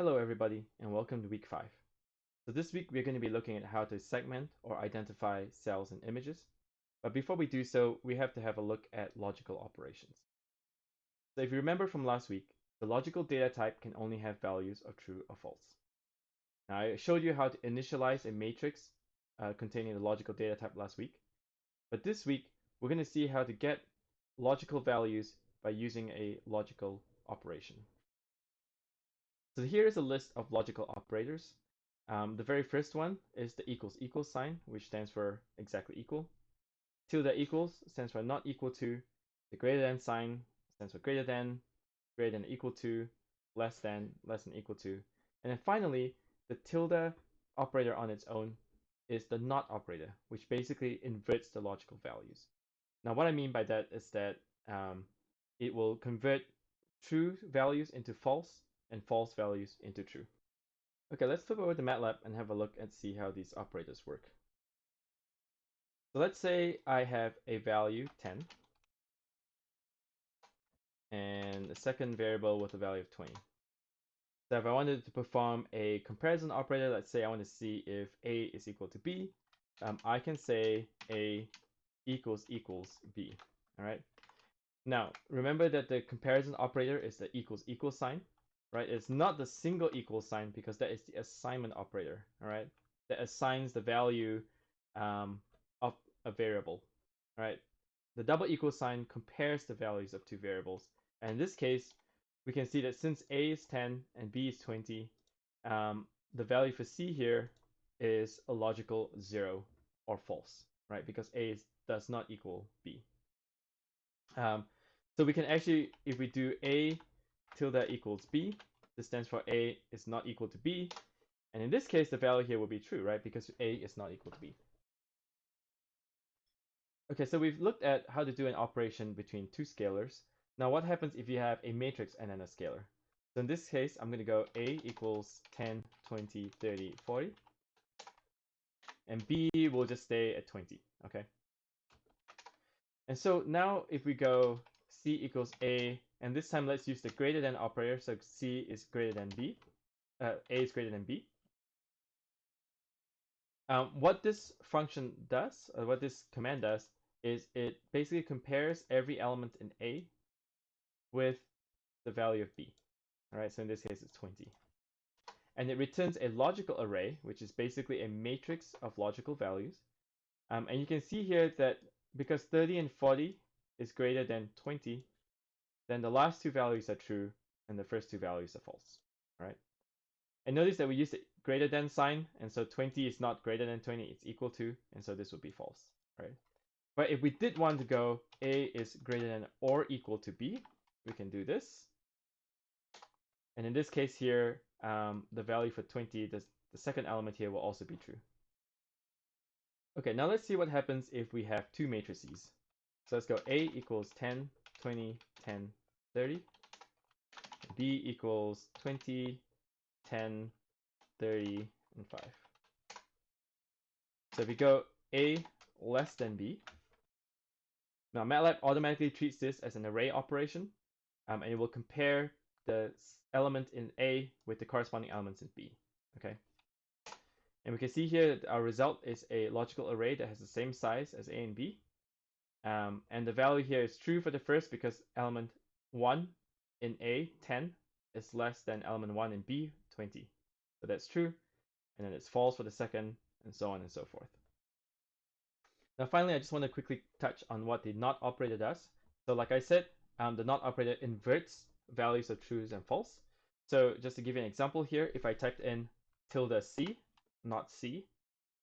Hello everybody and welcome to week 5. So this week we're going to be looking at how to segment or identify cells and images. But before we do so, we have to have a look at logical operations. So if you remember from last week, the logical data type can only have values of true or false. Now I showed you how to initialize a matrix uh, containing the logical data type last week. But this week we're going to see how to get logical values by using a logical operation. So here is a list of logical operators. Um, the very first one is the equals equals sign, which stands for exactly equal. Tilde equals stands for not equal to. The greater than sign stands for greater than, greater than equal to, less than, less than equal to. And then finally, the tilde operator on its own is the not operator, which basically inverts the logical values. Now, what I mean by that is that um, it will convert true values into false and false values into true. Okay, let's flip over to MATLAB and have a look and see how these operators work. So let's say I have a value 10 and a second variable with a value of 20. So if I wanted to perform a comparison operator, let's say I want to see if A is equal to B, um, I can say A equals equals B, all right? Now, remember that the comparison operator is the equals equals sign right? It's not the single equal sign because that is the assignment operator, all right? That assigns the value um, of a variable, right? The double equal sign compares the values of two variables. And in this case, we can see that since A is 10 and B is 20, um, the value for C here is a logical zero or false, right? Because A is, does not equal B. Um, so we can actually, if we do A tilde equals b. This stands for a is not equal to b. And in this case, the value here will be true, right? Because a is not equal to b. Okay, so we've looked at how to do an operation between two scalars. Now what happens if you have a matrix and then a scalar? So in this case, I'm going to go a equals 10, 20, 30, 40. And b will just stay at 20, okay? And so now if we go c equals a and this time let's use the greater than operator. So C is greater than B. Uh, A is greater than B. Um, what this function does, or what this command does, is it basically compares every element in A with the value of B. All right, so in this case it's 20. And it returns a logical array, which is basically a matrix of logical values. Um, and you can see here that because 30 and 40 is greater than 20, then the last two values are true and the first two values are false, right? And notice that we use the greater than sign, and so 20 is not greater than 20, it's equal to, and so this would be false, right? But if we did want to go A is greater than or equal to B, we can do this. And in this case here, um, the value for 20, the, the second element here will also be true. Okay, now let's see what happens if we have two matrices. So let's go A equals 10, 20, 10, 30. B equals 20, 10, 30, and 5. So if we go A less than B, now MATLAB automatically treats this as an array operation, um, and it will compare the element in A with the corresponding elements in B. Okay, and we can see here that our result is a logical array that has the same size as A and B. Um, and the value here is true for the first because element 1 in A, 10, is less than element 1 in B, 20. So that's true. And then it's false for the second, and so on and so forth. Now finally, I just want to quickly touch on what the not operator does. So like I said, um, the not operator inverts values of trues and false. So just to give you an example here, if I typed in tilde C, not C,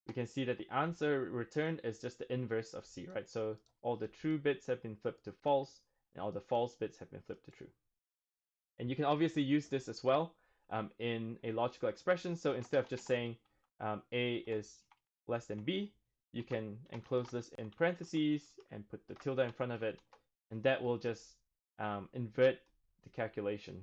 we can see that the answer returned is just the inverse of C, right? So all the true bits have been flipped to false, and all the false bits have been flipped to true. And you can obviously use this as well um, in a logical expression. So instead of just saying um, A is less than B, you can enclose this in parentheses and put the tilde in front of it, and that will just um, invert the calculation